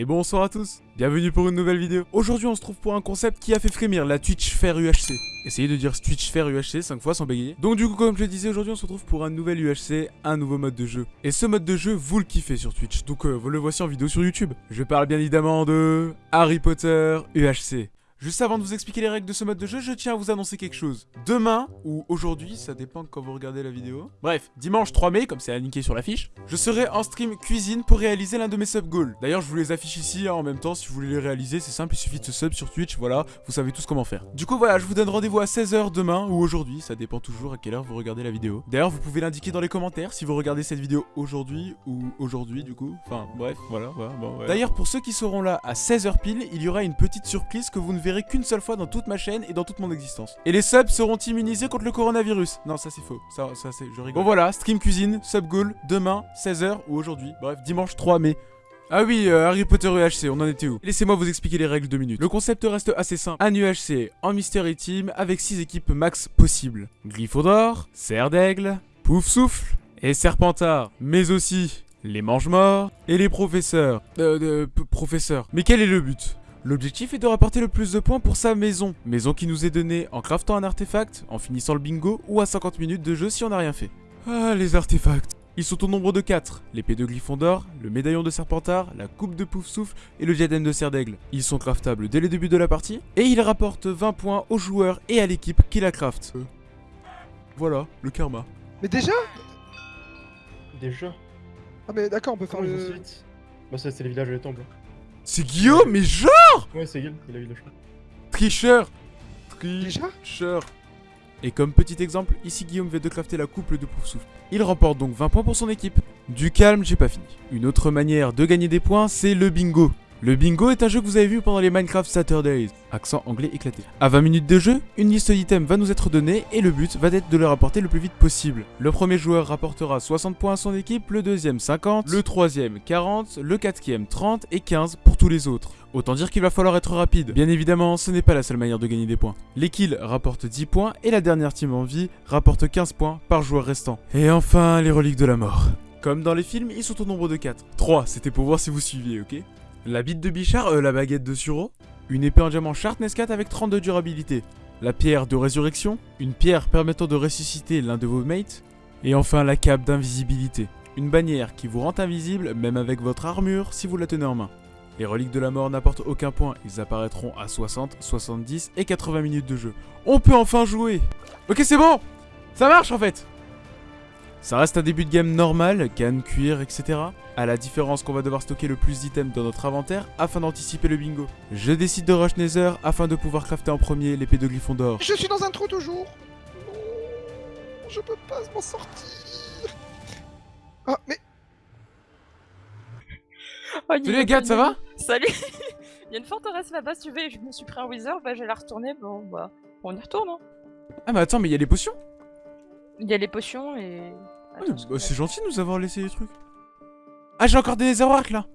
Et bonsoir à tous, bienvenue pour une nouvelle vidéo. Aujourd'hui on se trouve pour un concept qui a fait frémir la Twitch Fair UHC. Essayez de dire Twitch Fair UHC 5 fois sans bégayer. Donc du coup comme je le disais aujourd'hui on se retrouve pour un nouvel UHC, un nouveau mode de jeu. Et ce mode de jeu vous le kiffez sur Twitch, donc euh, vous le voici en vidéo sur YouTube. Je parle bien évidemment de Harry Potter UHC. Juste avant de vous expliquer les règles de ce mode de jeu, je tiens à vous annoncer quelque chose. Demain, ou aujourd'hui, ça dépend quand vous regardez la vidéo. Bref, dimanche 3 mai, comme c'est indiqué sur l'affiche, je serai en stream cuisine pour réaliser l'un de mes sub goals. D'ailleurs, je vous les affiche ici hein, en même temps, si vous voulez les réaliser, c'est simple, il suffit de se sub sur Twitch, voilà, vous savez tous comment faire. Du coup, voilà, je vous donne rendez-vous à 16h demain ou aujourd'hui, ça dépend toujours à quelle heure vous regardez la vidéo. D'ailleurs, vous pouvez l'indiquer dans les commentaires si vous regardez cette vidéo aujourd'hui ou aujourd'hui du coup. Enfin, bref, voilà, voilà, bon. D'ailleurs, pour ceux qui seront là à 16h pile, il y aura une petite surprise que vous ne verrez qu'une seule fois dans toute ma chaîne et dans toute mon existence. Et les subs seront immunisés contre le coronavirus. Non, ça c'est faux. Ça, ça c'est, je rigole. Bon voilà, stream cuisine, sub goal, demain, 16h ou aujourd'hui. Bref, dimanche 3 mai. Ah oui, euh, Harry Potter UHC, on en était où? Laissez-moi vous expliquer les règles de minutes. Le concept reste assez simple. Un UHC en Mystery Team avec 6 équipes max possibles. Gryffondor, Serre d'Aigle, Pouf Souffle et Serpentard. Mais aussi les mange-morts et les professeurs. Euh, euh, professeurs. Mais quel est le but? L'objectif est de rapporter le plus de points pour sa maison. Maison qui nous est donnée en craftant un artefact, en finissant le bingo ou à 50 minutes de jeu si on n'a rien fait. Ah, les artefacts ils sont au nombre de 4, l'épée de Gryffondor, le médaillon de Serpentard, la coupe de Pouf-Souffle et le diadème de Serre d'Aigle. Ils sont craftables dès le début de la partie, et ils rapportent 20 points aux joueurs et à l'équipe qui la craft. Euh. Voilà, le karma. Mais déjà Déjà Ah mais d'accord, on peut faire Comment le... Bah ça c'est les villages et les temples. C'est Guillaume, mais genre Ouais c'est Guil, il a eu le choix. Tricheur Tricheur Et comme petit exemple, ici Guillaume vient de crafter la couple de Pouf-Souffle. Il remporte donc 20 points pour son équipe. Du calme, j'ai pas fini. Une autre manière de gagner des points, c'est le bingo. Le bingo est un jeu que vous avez vu pendant les Minecraft Saturdays. Accent anglais éclaté. À 20 minutes de jeu, une liste d'items va nous être donnée et le but va être de le rapporter le plus vite possible. Le premier joueur rapportera 60 points à son équipe, le deuxième 50, le troisième 40, le quatrième 30 et 15 pour tous les autres. Autant dire qu'il va falloir être rapide. Bien évidemment, ce n'est pas la seule manière de gagner des points. Les kills rapportent 10 points et la dernière team en vie rapporte 15 points par joueur restant. Et enfin, les reliques de la mort. Comme dans les films, ils sont au nombre de 4. 3, c'était pour voir si vous suiviez, ok? La bite de Bichard, euh, la baguette de Suro, une épée en diamant Sharpness 4 avec 30 de durabilité, la pierre de résurrection, une pierre permettant de ressusciter l'un de vos mates, et enfin la cape d'invisibilité, une bannière qui vous rend invisible même avec votre armure si vous la tenez en main. Les reliques de la mort n'apportent aucun point, ils apparaîtront à 60, 70 et 80 minutes de jeu. On peut enfin jouer! Ok c'est bon! Ça marche en fait ça reste un début de game normal, canne, cuir, etc. À la différence qu'on va devoir stocker le plus d'items dans notre inventaire afin d'anticiper le bingo. Je décide de rush Nether afin de pouvoir crafter en premier l'épée de Gryffondor. Je suis dans un trou toujours Non, Je peux pas m'en sortir Ah, mais... Oh, Salut les gars, ça va Salut Il y a une forteresse là-bas, si tu veux, et je me suis pris un wither, bah je vais la retourner, bon bah, on y retourne hein. Ah mais attends, mais il y a les potions Il y a les potions et... Ah, bah, C'est gentil de nous avoir laissé les trucs. Ah j'ai encore des netherworks là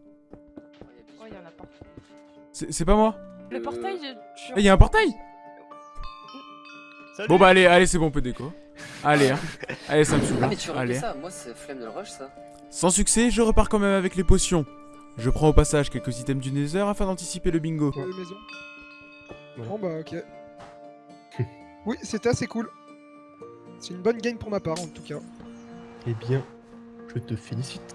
Oh, il y en a pas. C'est pas moi Le portail, je... je- Ah il y a un portail Salut Bon bah allez, allez c'est bon on peut déco. Allez hein. Allez ça me saoule. Ah hein. mais tu Allez. ça, moi c'est flemme de le rush ça. Sans succès, je repars quand même avec les potions. Je prends au passage quelques items du nether afin d'anticiper le bingo. Ouais. Bon bah ok. oui, c'était assez cool. C'est une bonne game pour ma part en tout cas. Eh bien, je te félicite.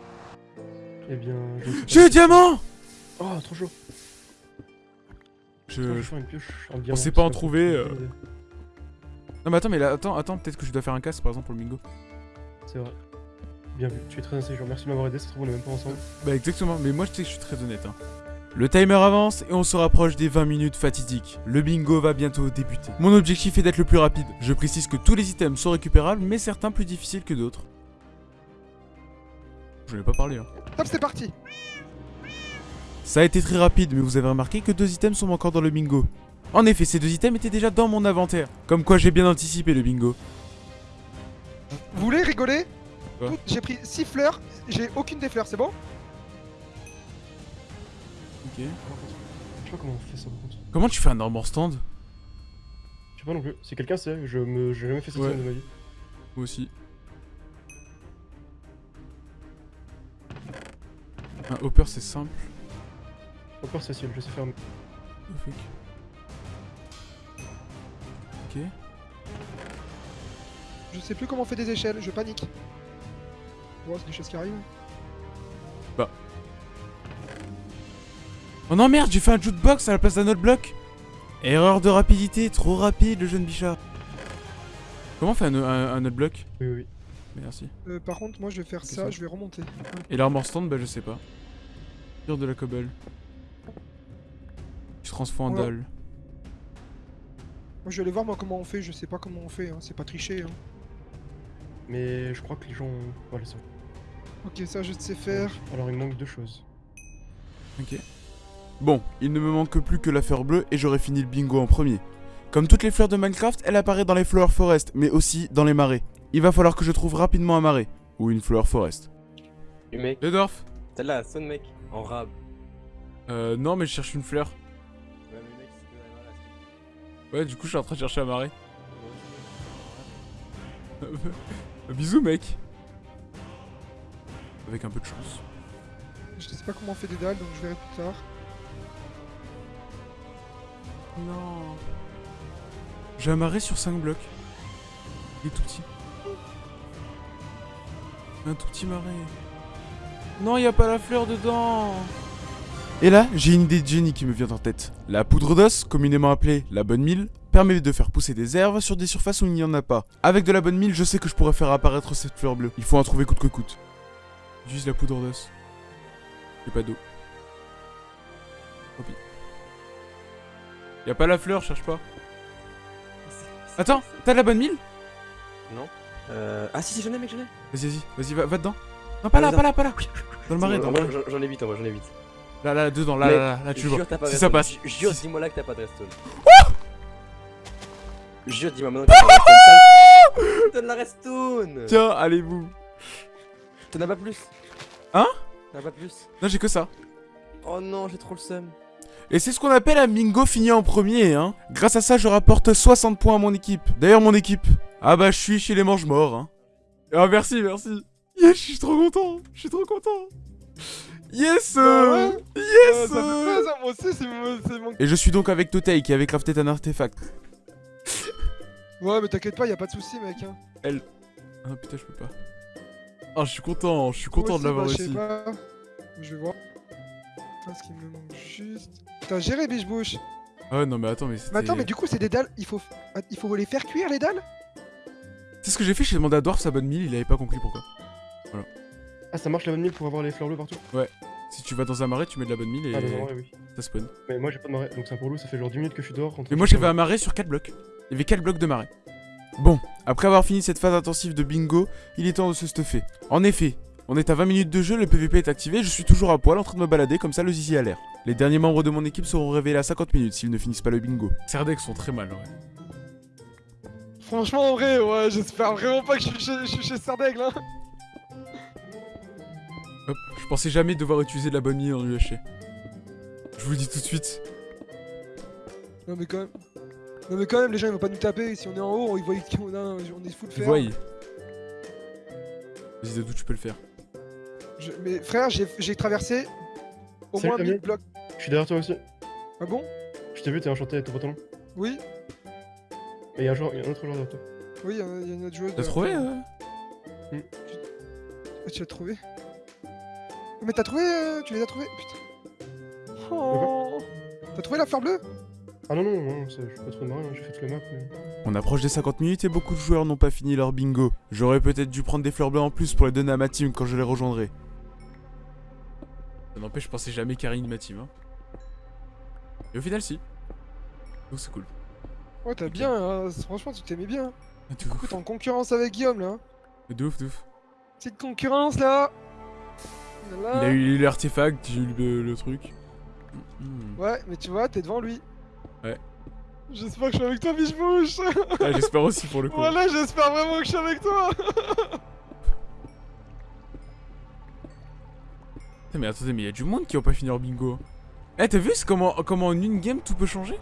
Eh bien, je... J'ai le diamant Oh, trop chaud Je... Une pioche diamant, sait pas en trouver, euh. Non mais attends, mais là, attends, attends, peut-être que je dois faire un casse par exemple pour le bingo. C'est vrai. Bien vu, tu es très intelligent, merci de m'avoir aidé, ça se trouve on est même pas ensemble. Bah exactement, mais moi je sais que je suis très honnête. Hein. Le timer avance et on se rapproche des 20 minutes fatidiques. Le bingo va bientôt débuter. Mon objectif est d'être le plus rapide. Je précise que tous les items sont récupérables, mais certains plus difficiles que d'autres. Je n'ai pas parlé. Hein. Top, c'est parti Ça a été très rapide, mais vous avez remarqué que deux items sont encore dans le bingo. En effet, ces deux items étaient déjà dans mon inventaire. Comme quoi j'ai bien anticipé le bingo. Vous voulez rigoler? J'ai pris 6 fleurs, j'ai aucune des fleurs, c'est bon? Ok. Je sais pas comment on fait ça par contre. Comment tu fais un armor stand? Je sais pas non plus. Si quelqu'un sait, je me j'ai jamais fait ça Ouais. de ma vie. Moi aussi. Un hopper c'est simple. Encore Cécile, je sais faire. Oh, fuck. Ok. Je sais plus comment on fait des échelles, je panique. Ouais, c'est des choses qui arrivent. Oh non merde, j'ai fait un jukebox à la place d'un autre bloc Erreur de rapidité, trop rapide le jeune bichard. Comment on fait un, un, un autre bloc Oui, oui. Merci. Euh, par contre, moi je vais faire ça, ça. je vais remonter. Et l'armor stand, bah je sais pas. Tire de la cobble. Je transforme en Voilà. dalle. Moi je vais aller voir moi comment on fait, je sais pas comment on fait, hein. c'est pas triché. Hein. Mais je crois que les gens. Voilà, ça. Ok, ça je sais faire. Alors il manque deux choses. Ok. Bon, il ne me manque plus que la fleur bleue et j'aurai fini le bingo en premier. Comme toutes les fleurs de Minecraft, elle apparaît dans les Flower Forest, mais aussi dans les marais. Il va falloir que je trouve rapidement un marais, ou une Flower Forest. Le mec, Le dwarf t'as là, son mec, en rab. Euh, non, mais je cherche une fleur. Ouais, mais mec, c'est que la Ouais, du coup, je suis en train de chercher un marais. Bisous, mec. Avec un peu de chance. Je sais pas comment on fait des dalles, donc je verrai plus tard. Non. J'ai un marais sur 5 blocs. Il est tout petit. Un tout petit marais. Non, il a pas la fleur dedans. Et là, j'ai une idée de génie qui me vient en tête. La poudre d'os, communément appelée la bonne mille, permet de faire pousser des herbes sur des surfaces où il n'y en a pas. Avec de la bonne mille, je sais que je pourrais faire apparaître cette fleur bleue. Il faut en trouver coûte que coûte. J'utilise la poudre d'os. J'ai pas d'eau. Y a pas la fleur, cherche pas. Attends, t'as de la bonne mille Non. Euh... Ah si, si, j'en ai, mec, j'en ai. Vas-y, vas-y, vas-y, va, va dedans. Non, pas là, pas là, pas là. Dans le marais, dans le marais. J'en j'en ai 8 en vrai, j'en ai 8. Là, là, dedans, là, là, là, là, tu vois. Si ça passe. Ju- Jure, dis-moi là que t'as pas de redstone. Jure, dis-moi maintenant que t'as pas de redstone. sale. Donne la redstone Tiens, allez-vous. T'en as pas plus? Hein? T'en as pas plus? Non, j'ai que ça. Oh non, j'ai trop le seum. Et c'est ce qu'on appelle un bingo fini en premier, hein. Grâce à ça, je rapporte 60 points à mon équipe. D'ailleurs, mon équipe. Ah bah, je suis chez les mange-morts, hein. Ah, merci, merci. Yes, je suis trop content. Je suis trop content. Yes ouais. Yes Euh, ça moi aussi, c'est mon... Et je suis donc avec Totei qui avait crafté un artefact. Ouais, mais t'inquiète pas, y a pas de soucis, mec. Hein. Ah putain, je peux pas. Ah, je suis content, je suis content Moi de l'avoir aussi, bah, réussi. Je sais pas. Je vais voir. Attends, ce qui me manque juste. T'as géré, biche bouche. Ah ouais, non, mais attends, mais c'était. Mais attends, mais du coup, c'est des dalles. Il faut... Il faut les faire cuire, les dalles? C'est ce que j'ai fait, j'ai demandé à Dwarf sa bonne mille, il avait pas compris pourquoi. Ah, ça marche la bonne mille pour avoir les fleurs bleues partout? Si tu vas dans un marais, tu mets de la bonne mille et Ah, dans un marais, oui. ça spawn. Mais moi j'ai pas de marais, donc c'est un pour loup, ça fait genre 10 minutes que je suis dehors. Mais moi j'avais un marais sur 4 blocs. Il y avait 4 blocs de marais. Bon, après avoir fini cette phase intensive de bingo, il est temps de se stuffer. En effet, on est à 20 minutes de jeu, le PVP est activé, je suis toujours à poil en train de me balader comme ça le zizi a l'air. Les derniers membres de mon équipe seront révélés à 50 minutes s'ils ne finissent pas le bingo. Cerdex sont très mal, ouais. Franchement, en vrai, ouais, j'espère vraiment pas que je suis chez, je suis chez Sardaigle, hein. Hop, je pensais jamais devoir utiliser de la bonne mine en UHC. Je vous le dis tout de suite. Non, mais quand même. Non, mais quand même, les gens ils vont pas nous taper. Si on est en haut, ils voient qu'on a... on est full fer. voyez. Vas-y Dadou, tu peux le faire. Je- Mais frère, j'ai j'ai traversé au Salut, moins 1000 Damien. blocs. Je suis derrière toi aussi. Ah bon? Je t'ai vu, t'es enchanté avec ton pantalon. Oui Et il y a un, joueur, il y a un autre joueur derrière toi. Oui, il y, a il y a une autre joueuse. T'as de- trouvé euh? Ah, Tu l'as trouvé? Mais t'as trouvé euh, Tu les as trouvés? Putain. Oh. T'as trouvé la fleur bleue? Ah non, non, non, ça- je suis pas trop de marais, hein, j'ai fait toute la map. Mais... On approche des 50 minutes et beaucoup de joueurs n'ont pas fini leur bingo. J'aurais peut-être dû prendre des fleurs bleues en plus pour les donner à ma team quand je les rejoindrai. N'empêche, je pensais jamais carry ma team. Hein. Et au final, si. Donc c'est cool. Ouais, t'as bien, hein, franchement, tu t'aimais bien. Ah, Du coup, t'es en concurrence avec Guillaume là. hein. de ouf, de ouf. Petite concurrence là Il Là. a eu l'artefact, j'ai eu le, le truc. Hmm. Ouais, mais tu vois, t'es devant lui. Ouais. J'espère que je suis avec toi, biche bouche Ah, J'espère aussi pour le coup. Voilà, j'espère vraiment que je suis avec toi Mais attendez, mais il y a du monde qui va pas finir bingo. Eh, t'as vu comment, comment en une game tout peut changer?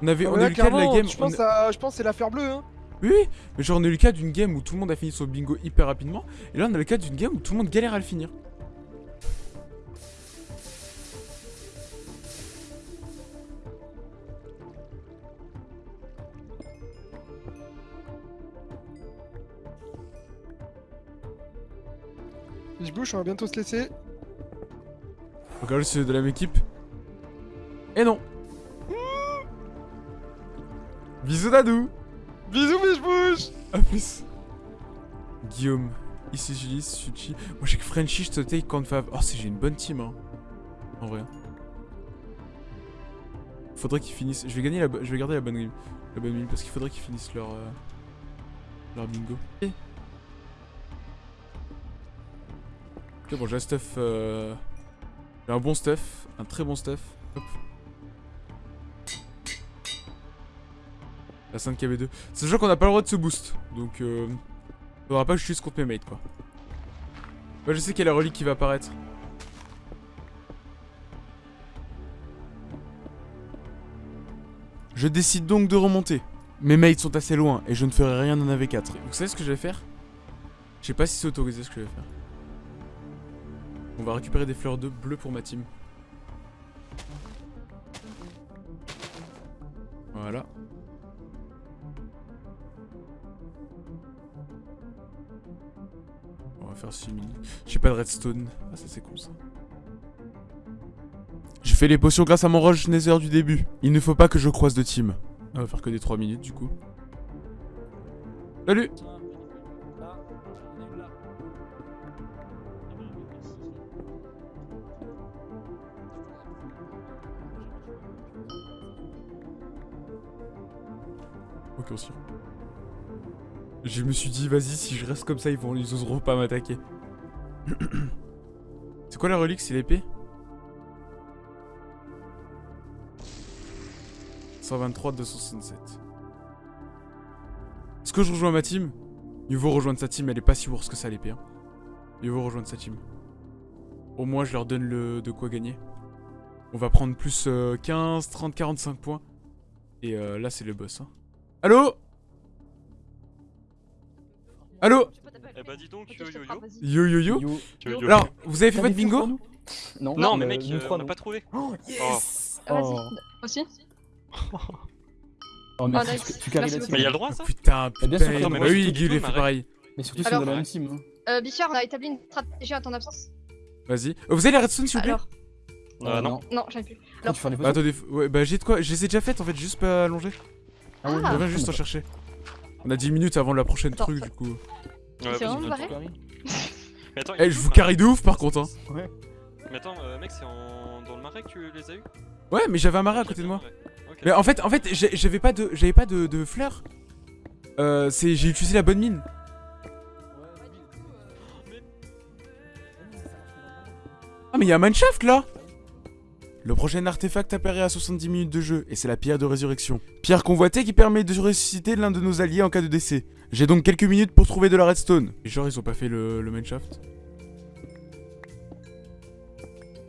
On avait on a eu le cas de la game. Je pense, on... je pense c'est l'affaire bleue, hein. Oui, mais genre on a eu le cas d'une game où tout le monde a fini son bingo hyper rapidement, et là on a le cas d'une game où tout le monde galère à le finir. Je bouge, on va bientôt se laisser. Regarde, c'est de la même équipe. Et non. Bisous Dadou. Bisous, je bouge A plus. Guillaume. Ici Julie, Suchi. Moi j'ai que Frenchy, je te take Confab. Oh, c'est j'ai une bonne team, hein. En vrai. Faudrait qu'ils finissent. Je vais gagner la. Je vais garder la bonne game. La bonne game parce qu'il faudrait qu'ils finissent leur. euh, Leur bingo. Ok, bon, j'ai un stuff. euh, J'ai un bon stuff. Un très bon stuff. Hop. La 5 KB2. Sachant qu'on n'a pas le droit de se boost. Donc, euh, faudra pas que je suis contre mes mates, quoi. Moi, je sais qu'il y a la relique qui va apparaître. Je décide donc de remonter. Mes mates sont assez loin et je ne ferai rien en AV4. Vous savez ce que je vais faire? Je sais pas si c'est autorisé ce que je vais faire. On va récupérer des fleurs de bleu pour ma team. Voilà. On va faire 6 minutes. J'ai pas de redstone. Ah ça c'est con ça. Je fais les potions grâce à mon Roche Nether du début. Il ne faut pas que je croise de team. On va faire que des 3 minutes du coup. Salut Ok aussi. Je me suis dit vas-y si je reste comme ça ils vont ils oseront pas m'attaquer. C'est quoi la relique C'est l'épée? 123 267. Est-ce que je rejoins ma team? Il vaut rejoindre sa team, elle est pas si worse que ça l'épée. Hein. Vaut rejoindre sa team. Au moins je leur donne le de quoi gagner. On va prendre plus euh, 15, 30, 45 points. Et euh, là c'est le boss. Hein. Allô Allô Eh bah dis donc, yo yo yo. Yo yo yo Yo. Yo, yo. Alors, vous avez fait votre bingo Non, Non, mais euh, mec, nous euh, trois, on n'a non. pas trouvé. Oh, yes Vas-y, Oh. aussi Oh, merci, nice. tu- carries Merci la team. Mais il y a le droit ça Putain, Bah, bien putain, sûr non, bah mais oui, Guy il fait pareil. Mais surtout si Alors- on est dans la même team. hein. Euh, Bichard, on a établi une stratégie à ton absence. Vas-y. Euh, Vous avez la redstone s'il vous plaît Alors, Euh, non. non, j'en ai plus. Quand tu fais les Bah attendez, ouais, bah j'ai de quoi, je les ai déjà faites en fait, juste pas allongées. Ah ouais, Ah. Je viens juste en chercher. On a 10 minutes avant la prochaine Attends, truc ça- du coup. Ouais, C'est vraiment Mais attends, Eh, je vous carry de ouf par contre hein. Ouais. Mais attends, euh, mec, c'est en... dans le marais que tu les as eu Ouais, mais j'avais un marais à côté de moi. Mais en fait, en fait, j'avais pas de, j'avais pas de, de fleurs. Euh, c'est, j'ai utilisé la bonne mine. Ah mais il y a un mineshaft là Le prochain artefact apparaît à 70 minutes de jeu, et c'est la pierre de résurrection. Pierre convoitée qui permet de ressusciter l'un de nos alliés en cas de décès. J'ai donc quelques minutes pour trouver de la redstone. Et genre ils ont pas fait le, le mineshaft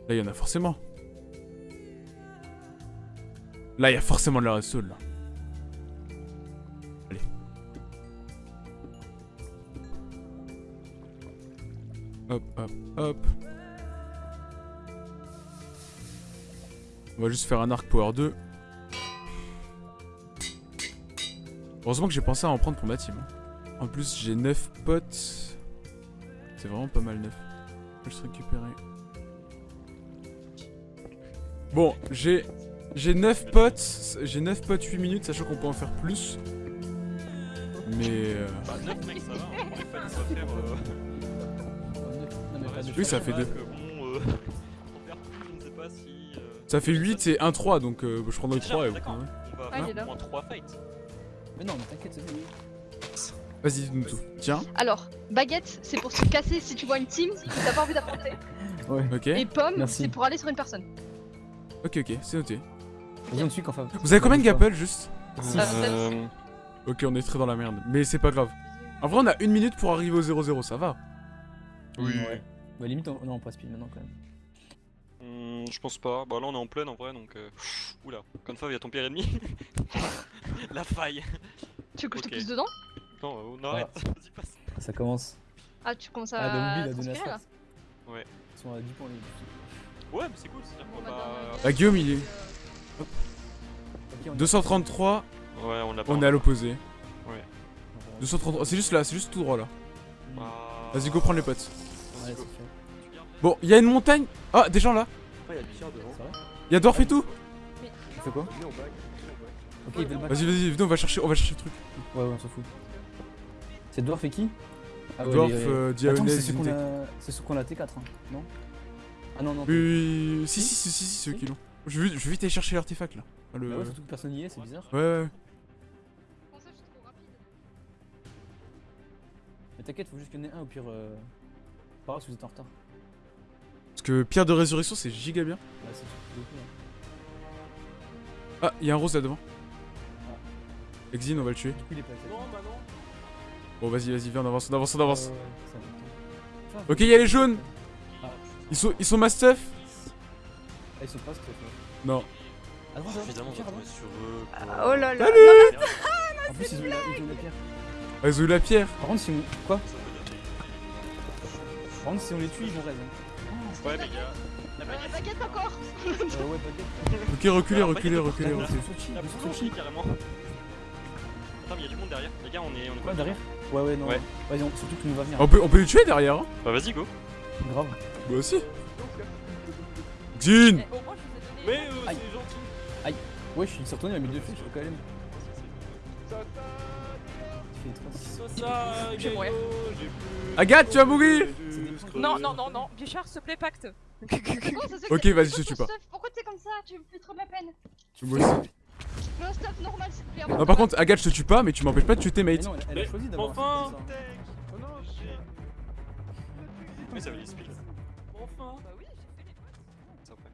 Là il y en a forcément. Là y a forcément de la redstone là. Allez. Hop, hop, hop. On va juste faire un arc power 2. Heureusement que j'ai pensé à en prendre pour ma team. hein. En plus, j'ai 9 potes. C'est vraiment pas mal 9. Je vais juste récupérer. Bon, j'ai j'ai 9 potes, j'ai 9 potes 8 minutes, sachant qu'on peut en faire plus. Mais euh, Bah, 9 mec, ça va. hein. Les faire. euh, pas de Oui, ça fait deux. Ça fait 8 et 1 3 donc euh, je prendrai Déjà, 3 et. On va Ah, il est là. en 3 fights. Mais non, mais t'inquiète, c'est bon. Vas-y, dis-nous tout. Tiens, Alors, baguette, c'est pour se casser si tu vois une team que t'as pas envie d'affronter. Ouais. ok. Et pomme, c'est pour aller sur une personne. Ok, ok, c'est noté. Vas-y, on te suit quand Vous avez combien de gapple juste? Euh, Ok, on est très dans la merde, mais c'est pas grave. En vrai, on a une minute pour arriver au 0-0, ça va. Oui. Ouais. Bah, limite, on... non, on passe speed maintenant quand même. Hmm, je pense pas. Bah là on est en pleine en vrai donc. Euh... Oula, comme ça il y a ton pire ennemi. La faille. Tu veux que je Ok. te pousse dedans? Non, euh, non arrête, vas-y passe. Ça commence. Ah, tu commences Ah, Daoubi, à il a donné la transpirer là. Ouais. Ils sont à 10 points les Ouais mais c'est cool, c'est-à-dire qu'on Bon, bah, va. Bah, Guillaume, il est. Ok, on y va. 233, Ouais on l'a pas. on est à l'opposé. Va- 233, c'est juste là, c'est juste tout droit là. Bah, Vas-y, go prendre les potes. Ouais, c'est go. fait. Bon, il y a une montagne. Ah, des gens là. Ah, Il y a Dwarf et tout. Tu fais quoi. Ok. Vas-y, vas-y, venez, on va chercher, on va chercher le truc. Ouais, ouais, on s'en fout. C'est Dwarf et qui Ah ouais, Dwarf, les- euh, c'est ceux qu'on a... c'est ceux qu'on a T4, hein, non Ah non, non. Oui, oui, oui, si, si, si, si, si, ceux qui l'ont. Je vais, vite- je vais vite aller chercher l'artefact là. Ah, le- Bah ouais, surtout que personne n'y est, c'est bizarre. Ouais, ouais. Mais t'inquiète, faut juste qu'il y en ait un, au pire. Euh... Pas grave si vous êtes en retard. Parce que pierre de résurrection, c'est giga bien. Là, c'est hein. Ah, il y a un rose là devant. Exine, on va le tuer. Du coup, il est pas Non, bah non. Bon, vas-y, vas-y, viens, on avance, on avance, on avance. Ouais. Ok, il y a les jaunes. Ah, Ils sont, ils sont stuff. Ah, ils sont pas, toi. Non. Attends, attends, Évidemment, on Pierre, va avant. tomber sur eux. Ah, Oh là là. En plus, ils ont, la, ils ont la pierre. Ah, ils ont eu la pierre. Par contre, si on. Quoi? Par contre, si on les tue, ils vont raise. Ouais, mais gars. La Euh, baguette. baguette encore Euh, ouais, baguette. Ok, reculez, reculez, baguette, reculez. La boule Sochi. carrément. Attends, mais y'a du monde derrière. Les gars, on est. On est Quoi, derrière Ouais, ouais, non. Ouais. Vas-y, on- surtout que nous va venir. On peut, on peut les tuer derrière. Hein. Bah, vas-y, go. Grave. Moi aussi. Xin. Eh. Mais euh, Aïe. c'est gentil. Ouais, je suis sorti, il a mis deux flèches quand même. Ça, Je mourir. Agathe, tu vas mourir. Non, non, non, non. Bichard, s'il te plaît, pacte. Non, Ok, vas-y, je tue pas. stuff Pourquoi t'es comme ça? Tu me fais trop de la peine. Moi aussi. Mais un stuff normal, s'il te plaît. Non, par contre, Agathe, je te tue pas, mais tu m'empêches pas de tuer tes Mais mates. non, elle, a choisi d'avoir Enfin ça. Oh non, j'ai. Oui, ça veut dire speed. Enfin. Bah oui, j'ai fait les potes. Ça après.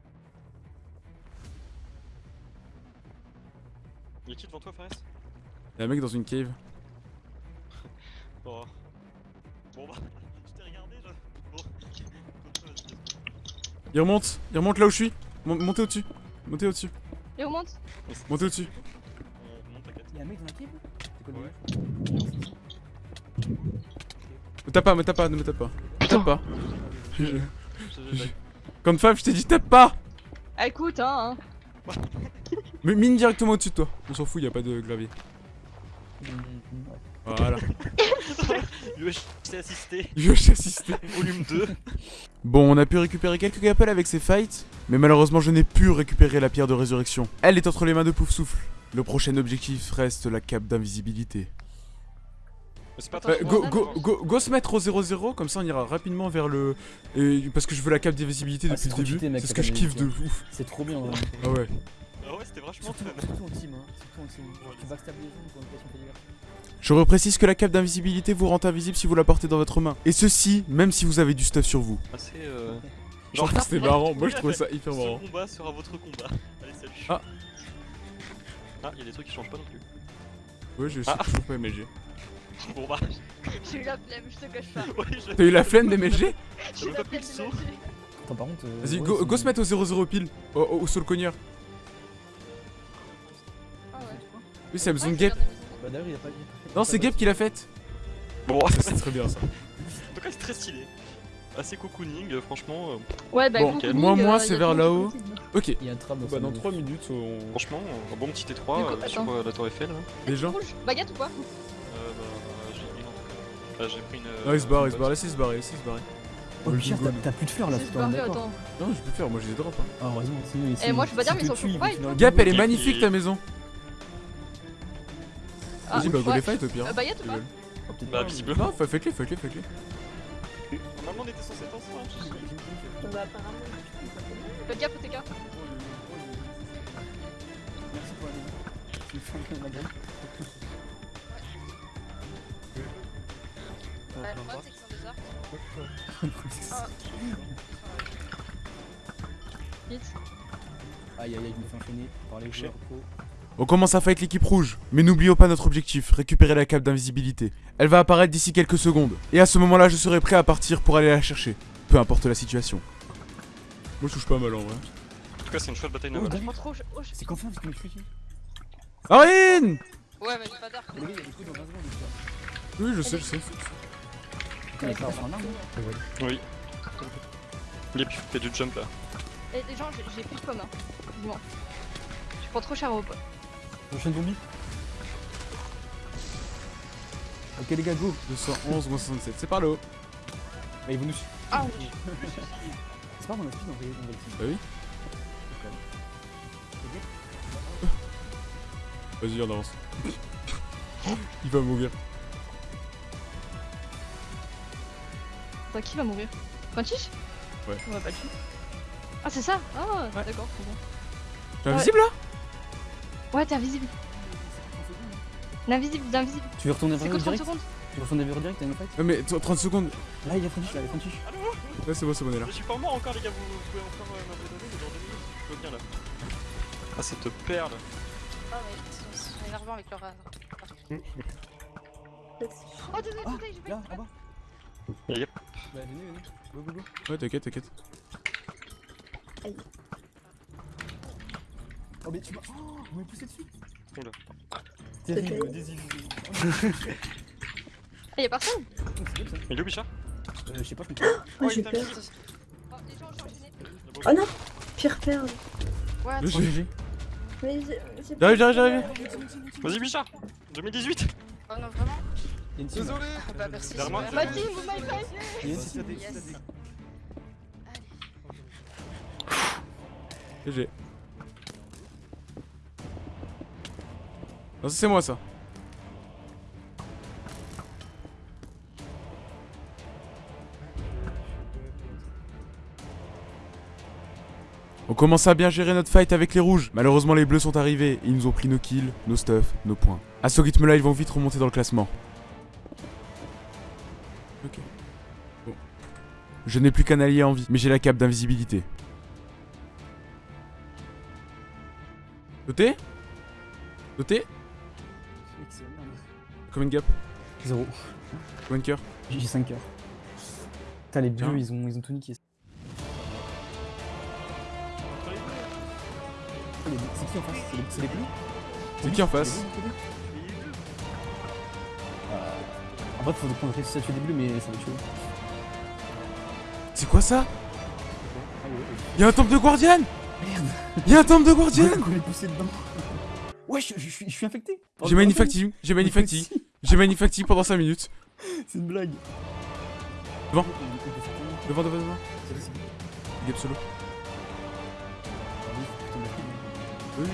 Y'a qui devant toi, Fares? Y'a un mec dans une cave. Oh. Bon bah, je t'ai regardé, je. Bon. Il remonte, il remonte là où je suis. Mon- montez au-dessus. Montez au-dessus. Et on monte Montez au-dessus. Y'a un mec dans la Ouais. Me tape pas, me tape pas, ne me tape pas. Me tape pas. Comme femme, je t'ai dit tape pas Ah, écoute, hein. hein. Mais mine directement au-dessus de toi. On s'en fout, y a pas de gravier. Ouais. Voilà. UHC assisté, Je vais assister. volume 2. Bon, on a pu récupérer quelques gappels avec ces fights, mais malheureusement je n'ai pu récupérer la pierre de résurrection. Elle est entre les mains de Poufsouffle. Le prochain objectif reste la cape d'invisibilité. Pas Euh, très go, bon, go, go, go se mettre au 0-0, comme ça on ira rapidement vers le... et- parce que je veux la cape d'invisibilité Ah, depuis le début. C'est ce que je kiffe de ouf. C'est trop bien. vraiment. Ah ouais. Ah ouais, c'était vachement Surtout, fun. surtout en team, hein. Surtout en team. Genre, tu backstab les gens pour une. Je reprécise que la cape d'invisibilité vous rend invisible si vous la portez dans votre main. Et ceci, même si vous avez du stuff sur vous. Assez euh. Genre, c'était marrant, moi je trouvais ça hyper Ce marrant. combat sera votre combat. Allez, salut. Ah. Ah, y'a des trucs qui changent pas non plus. Ouais, je sais Ah. toujours pas MLG. Bon bah, J'ai eu la flemme, je te cache pas. ouais. T'as eu la flemme d'MLG J'ai eu la pas pris flemme le de saut. m'acheter. Attends, par contre. euh, Vas-y, ouais, go, c'est- go se mettre au 0-0 pile. Au, au, au soul cogneur. Oui, c'est la maison Ouais, de je Gap. Bah d'ailleurs, il a pas. pas- Non, c'est Gap qui l'a faite. Bon, Ça, c'est très bien ça. En tout cas, c'est très stylé. Assez cocooning, euh, franchement. euh, Ouais, bah, Bon, de Moi, moi, euh, c'est vers le là-haut. Ok. Il y a un tram Bah, dans 3 minutes, on. Franchement, un bon petit T3 Du coup, euh, sur euh, la Tour Eiffel. Là. Les gens baguette ou pas Euh, bah, j'ai j'ai pris une. Non, il se barre, il se barre, laissez se barrer, laissez se barrer. Oh, Pierre, t'as- t'as plus de fleurs là, C'est c'est attends. Non, je peux faire, moi j'ai des drops. Hein. Ah, heureusement, sinon. Eh, moi, je peux pas dire, mais ils sont sont- Gap, elle est magnifique ta maison. Ah, Vas-y, bah go les fight au pire. Euh, ou Ils pas veulent. Bah, visiblement. Non, fa- faites-les, faites-les, faites-les. Normalement, on était censé être ensemble. Faites gaffe au TK. Merci pour la madame. Ouais, le problème, c'est qu'ils sont des arcs. Vite. Aïe aïe aïe, je me fais enchaîner par les joueurs pro. On commence à fight l'équipe rouge, mais n'oublions pas notre objectif, récupérer la cape d'invisibilité. Elle va apparaître d'ici quelques secondes, et à ce moment-là je serai prêt à partir pour aller la chercher, peu importe la situation. Moi je touche pas mal en vrai. En tout cas, c'est une chouette bataille Oh, navale. Oh, oh, je- C'est qu'enfin, c'est que je suis ici. Arine Ouais, mais j'ai pas d'arc. Les gars, il y a des coups dans 20 secondes. déjà. Oui, je sais, je sais. Arme. Oui. Lip, fais du jump là. Eh, les gens, j'ai plus de pommes. Hein. Bon. Je prends trop cher au pot. Prochaine zombie. Ok les gars, go. 211 ou 167, c'est par le haut. Bah, ils vont nous suivre. Ah, C'est pas mon speed le team. Bah oui. Vas-y, on avance. Il va mourir. Attends, qui va mourir? Frantiche Ouais. On va pas le tuer. Ah, c'est ça? Ah, d'accord, c'est bon. T'es invisible là? Ouais, t'es invisible. L'invisible, d'invisible. Tu veux retourner vers le 30 direct secondes. Tu veux retourner vers le direct, t'as une fight Ouais, mais t- 30 secondes. Là, il y a Frontiche, là, il y a Frontiche. Ouais, c'est bon, c'est bon, on est là. Je suis pas mort encore, les gars, vous, pouvez encore euh, m'abandonner, mais dans 2 minutes, je peux bien là. Ah, cette perle. Ah ouais, ils sont, énervants avec leur. euh, Oh, désolé, Ah, désolé, j'ai fait Là, exprès. là-bas. Yep. Bah, venez, venez. Go, go, go. Ouais, t'inquiète, t'inquiète. Oh, mais tu m'as. Oh, vous m'avez poussé dessus. Oula. Terrible, désillusion. Ah, y'a personne c'est bien ça. Il est où, Bichard Euh, je sais pas, je comprends. Oh, j'ai peur. Oh. Oh non Pire perle. GG. Mais J'arrive, j'arrive, j'arrive. Vas-y, Bichard 2018 Oh non, vraiment Il y a une team. là. Désolé Ah bah merci. Ma team, vous m'avez fait Il y a une team. GG. Non, c'est moi ça. On commence à bien gérer notre fight avec les rouges. Malheureusement, les bleus sont arrivés ils nous ont pris nos kills, nos stuff, nos points. À ce rythme-là, ils vont vite remonter dans le classement. Ok. Bon. Je n'ai plus qu'un allié en vie, mais j'ai la cape d'invisibilité. Noté Noté. Combien de gap Zéro. Combien de cœur J'ai 5 cœurs. Putain, les bleus, ils ont, ils ont tout niqué. C'est qui en face? C'est les- bleus? C'est qui en face? Euh, En vrai, faut qu'on réussisse à tuer des bleus, mais ça va tuer. C'est quoi ça? Ah Y'a un temple de guardian? Merde. Y'a un temple de guardian? Ouais, je, suis- infecté. J'ai manufacting, j'ai manufacting, j'ai manufacting pendant 5 minutes. C'est une blague. Devant. Devant, devant, devant. Gap solo. Oui.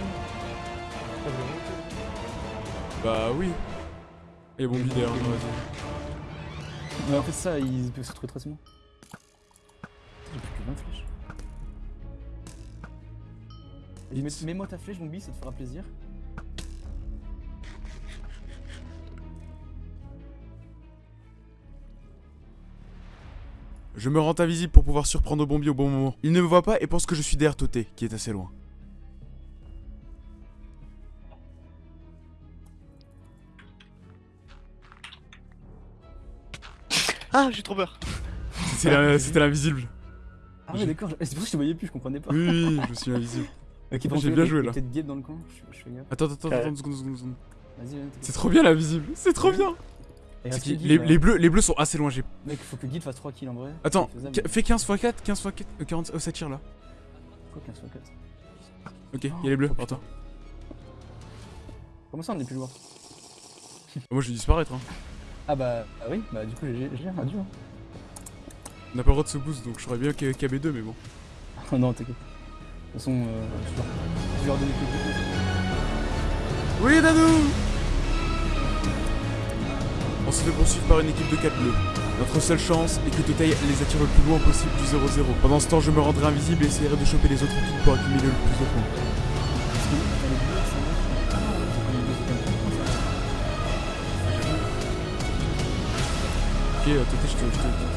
Bah oui. Et bon leader, vas-y. Mais en fait, ça, ils peuvent se retrouver très facilement. J'ai plus que 20 flèches. Mets-moi ta flèche, Bombi, ça te fera plaisir. Je me rends invisible pour pouvoir surprendre Bombi au bon moment. Il ne me voit pas et pense que je suis derrière Toté, qui est assez loin. Ah, j'ai trop peur. C'était l'invisible. Ah ouais, d'accord, c'est pour ça que je te voyais plus, je comprenais pas. Oui, oui, je suis invisible. Ok, j'ai bien joué, là. Peut-être Gabe dans le coin, je, je fais gaffe. Attends, attends, attends, seconde, seconde, seconde. Vas-y, vas-y. C'est trop bien l'invisible, c'est trop bien. Guide, les, bleus, les bleus sont assez loin, j'ai... Mec, faut que Guide fasse 3 kills en vrai. Attends, fais 15 x 4, 15 x 4, euh, 40, oh, ça tire là. Quoi, 15 fois 4 Ok, il y a les bleus, Oh, toi. Comment ça, on est plus loin? Moi je vais disparaître, hein. Ah bah, ah oui, bah du coup, j'ai un adieu. hein. On n'a pas le droit de se boost, donc je ferais bien K- KB2, mais bon. Oh non, t'inquiète. De toute façon, euh, je, vais leur donner quelques coups. Oui, Dadou On se fait poursuivre par une équipe de 4 bleus. Notre seule chance est que Totei les attire le plus loin possible du 0-0. Pendant ce temps, je me rendrai invisible et essaierai de choper les autres équipes pour accumuler le plus de points. Parce que t'as les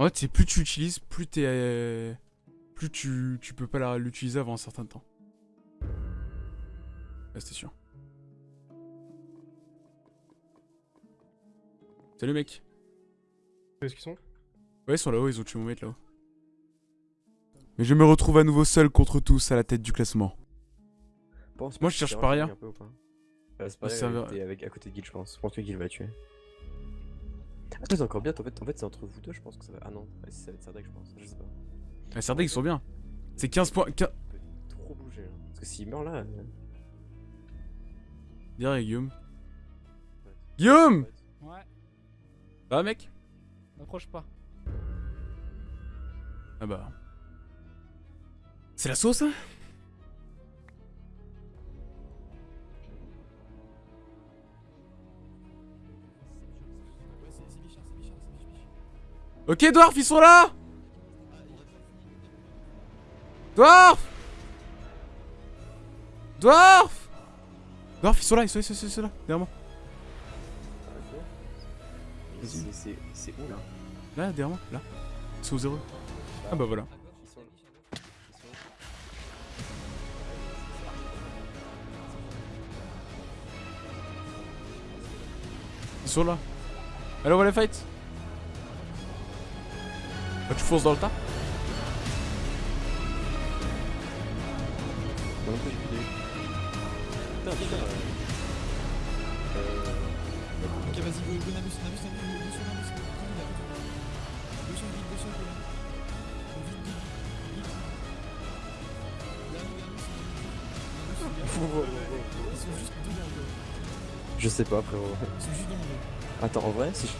En fait, c'est plus tu utilises, plus t'es... euh, Plus tu, tu peux pas l'utiliser avant un certain temps. Ah, c'était sûr. Salut mec. Où est-ce qu'ils sont? Ouais, ils sont là-haut, ils ont tué mon mec là-haut. Mais je me retrouve à nouveau seul contre tous à la tête du classement. Pense Moi, je cherche pas rien. raffiné un peu ou pas c'est pas avec, à côté de Guild, je pense. Je pense que Guild va la tuer. Attends, c'est encore bien. En fait, en fait c'est entre vous deux, je pense que ça va. Ah non, ouais, ça va être Sardec, je pense. Je sais pas. Ah, Sardec, ils sont bien. C'est 15 points. 15... Il peut trop bouger. Là. Parce que s'il meurt là. euh, Derrière Guillaume. Guillaume Ouais, va, mec? N'approche pas. Ah bah. C'est la sauce, hein? Ok, Dwarf, ils sont là Dwarf Dwarf Dwarf, ils sont là, ils sont, ils sont, ils sont là, derrière moi. C'est- où là? Là, derrière moi, là. Ils sont au zéro. Ah bah voilà. Ils sont. Là. Allez, on va les fight. Bah, tu fonces dans le tas Non, plus. Putain, putain. euh, Euh. Ok, vas-y, go, Ils sont juste Je sais pas, frérot. Attends, en vrai, si je.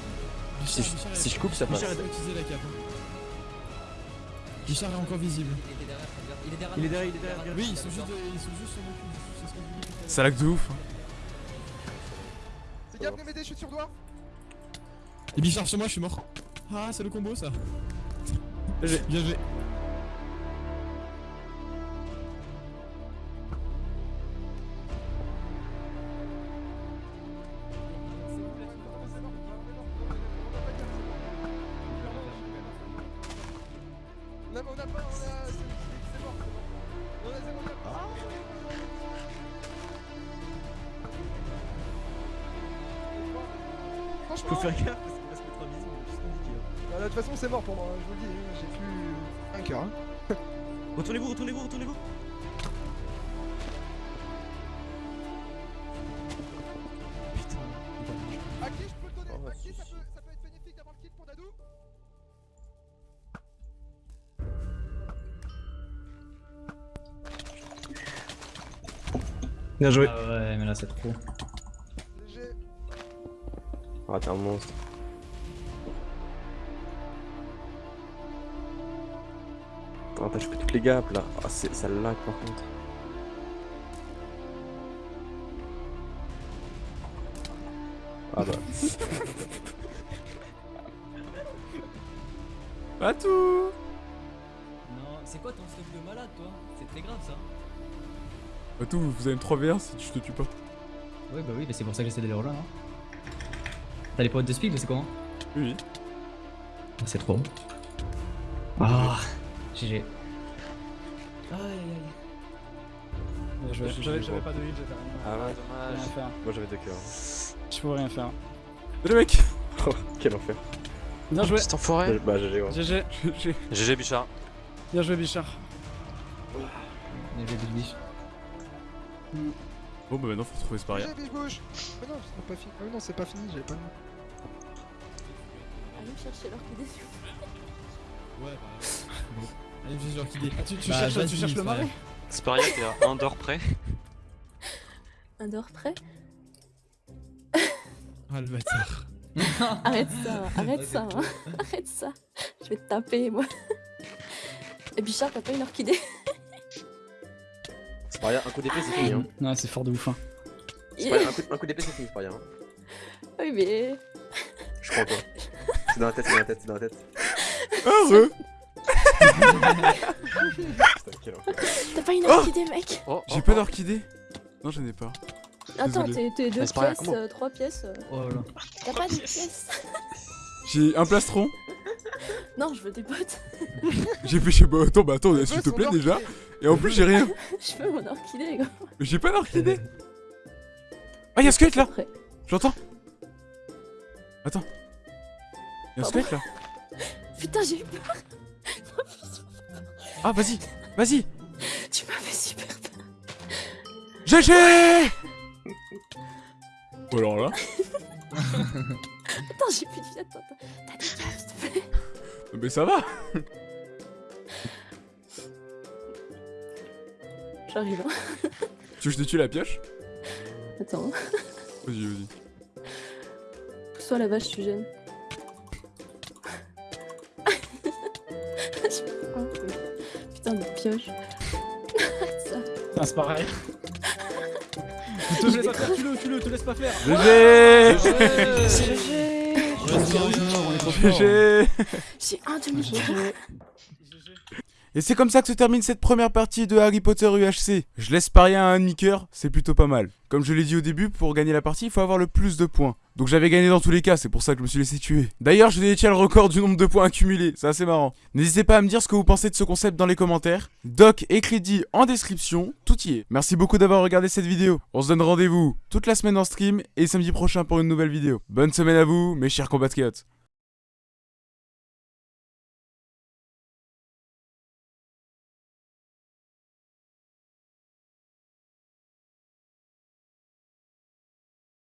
Si je, coupe, ça passe. Bichard est encore visible. Il est derrière. Il est derrière, il est derrière. Oui, ils sont juste, ils sont juste sur mon cul. C'est. Ça lag de ouf. hein. Gars, venez m'aider, je suis sur doigt. Et Bichard sur moi, je suis mort. Ah, c'est le combo ça. Bien joué. Toute façon, c'est mort pour moi, je vous le dis, hein, j'ai plus un cœur. Hein. Retournez-vous, retournez-vous, retournez-vous. Putain, À qui je peux le donner? Oh, À qui ça peut, ça peut être bénéfique d'avoir le kit pour Dadou Bien joué. Ah ouais, mais là c'est trop. Ah, t'es un monstre. Attends, attends, je fais toutes les gaps là. Ah, c'est- ça lag par contre. Ah bah. Pas tout Non, c'est quoi ton stock de malade toi? C'est très grave ça. Pas tout, vous avez une 3v1 si je te tue pas. Ouais bah oui, mais c'est pour ça que j'essaie d'aller rejoindre. Hein. T'as les potes de speed ou c'est comment Oui, oui. Ah, C'est trop. Ah GG. Aïe aïe aïe. J'avais pas de heal, j'avais rien. Ah ouais, Rien à faire. moi j'avais deux cœurs. Je pouvais rien faire. Salut mec Oh, quel enfer. Bien joué. Cet enfoiré. Bah, GG, ouais. GG. J'ai- GG Bichard. Bien joué, Bichard. Bien joué, Biche. Bon bah maintenant faut retrouver ce barrière. Mais non, c'est pas fini. Ah oui, non, c'est pas fini, j'avais pas le nom. Allez me chercher plaît. Ouais, bah. Allez, j'ai genre qu'il est. Ah, tu, tu Bah, cherches, tu cherches le marais Sparia, t'es à un d'or près. Un dehors près Ah, le bâtard. Arrête ça, arrête ça, hein. arrête ça. Je vais te taper, moi. Et Bichard, t'as pas une orchidée C'est pas rien, un coup d'épée c'est fini. Hein. Non, c'est fort de ouf. Hein. Un coup, un coup d'épée c'est fini, c'est pas rien. Hein. Oui, mais. Je crois pas. C'est dans la tête, c'est dans la tête, c'est dans la tête. Heureux. T'as pas une Oh orchidée, mec Oh, J'ai pas d'orchidée Non j'en ai pas. Attends, t'es deux pas pièces, euh, trois pièces. euh, Oh là là. T'as pas de pièces J'ai un plastron. Non, je veux des potes. J'ai fait chez bah attends bah attends Je s'il te plaît déjà. Et en plus j'ai rien. Je veux mon orchidée, gars. Mais J'ai pas d'orchidée. Ah y'a un squelette là Après. J'entends Attends. Y'a un Pardon. squelette là Putain, j'ai eu peur. Ah vas-y Vas-y Tu m'as fait super peur. GG Bon alors là Attends, j'ai plus de vie. Attends, attends. T'as des s'il te plaît. Mais ça va J'arrive. hein. Tu veux que je te tue la pioche? Attends. Vas-y, vas-y. Pousse-toi la vache, tu gênes. Je pioche. C'est pareil. Te vais laisse pas faire, crever. tue-le, tue-le, te laisse pas faire. GG fort. GG J'ai un demi-cœur. Et c'est comme ça que se termine cette première partie de Harry Potter UHC. Je laisse parier à un demi-cœur, c'est plutôt pas mal. Comme je l'ai dit au début, pour gagner la partie, il faut avoir le plus de points. Donc j'avais gagné dans tous les cas, c'est pour ça que je me suis laissé tuer. D'ailleurs, je détiens le record du nombre de points accumulés, c'est assez marrant. N'hésitez pas à me dire ce que vous pensez de ce concept dans les commentaires. Doc et crédit en description, tout y est. Merci beaucoup d'avoir regardé cette vidéo. On se donne rendez-vous toute la semaine en stream et samedi prochain pour une nouvelle vidéo. Bonne semaine à vous, mes chers compatriotes.